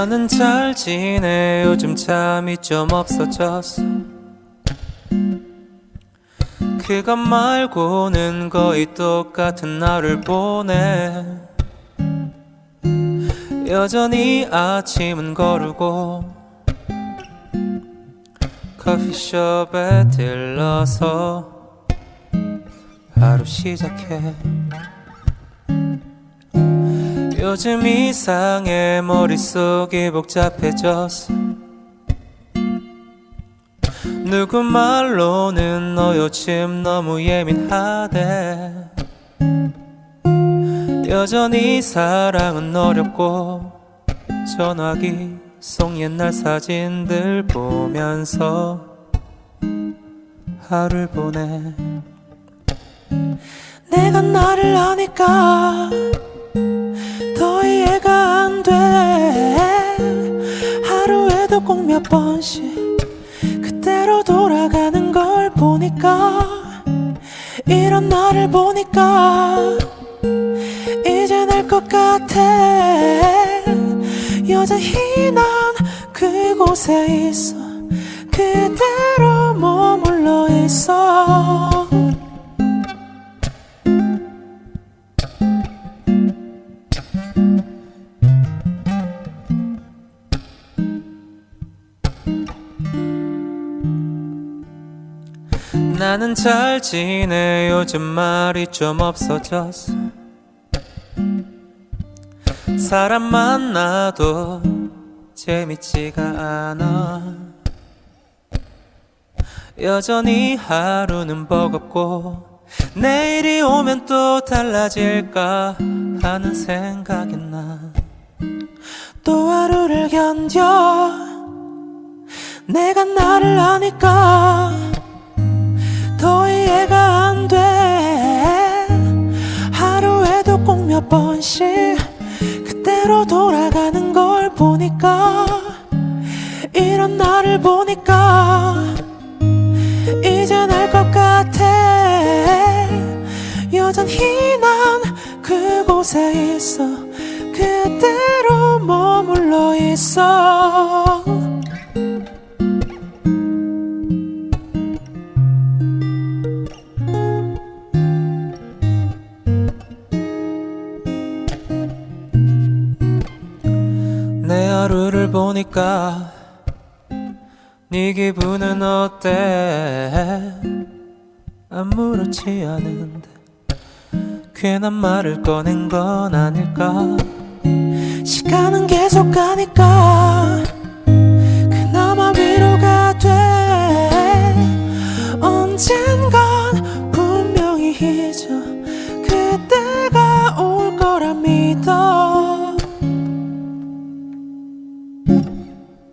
나는 잘 지내. 요즘 잠이 좀 없어졌어. 그것 말고는 거의 똑같은 날을 보내. 여전히 아침은 거르고 커피숍에 들러서 하루 시작해. 요즘 이상해 머릿속이 복잡해졌어. 누구 말로는 너 요즘 너무 예민하대. 여전히 사랑은 어렵고 전화기 속 옛날 사진들 보면서 하루를 보내. 내가 너를 아니까 더 이해가 안 돼. 하루에도 꼭 몇 번씩 그때로 돌아가는 걸 보니까 이런 나를 보니까 이제 날것 같아. 여전히 난 그곳에 있어 그대로 머물러 있어. 나는 잘 지내. 요즘 말이 좀 없어졌어. 사람 만나도 재밌지가 않아. 여전히 하루는 버겁고 내일이 오면 또 달라질까 하는 생각이 나. 또 하루를 견뎌. 내가 나를 아니까 더 이해가 안 돼. 하루에도 꼭 몇 번씩 그때로 돌 나를 보니까 이제 날것 같아. 여전히 난 그곳에 있어. 그대로 머물러 있어. 내 하루를 보니까 네 기분은 어때? 아무렇지 않은데 괜한 말을 꺼낸 건 아닐까? 시간은 계속 가니까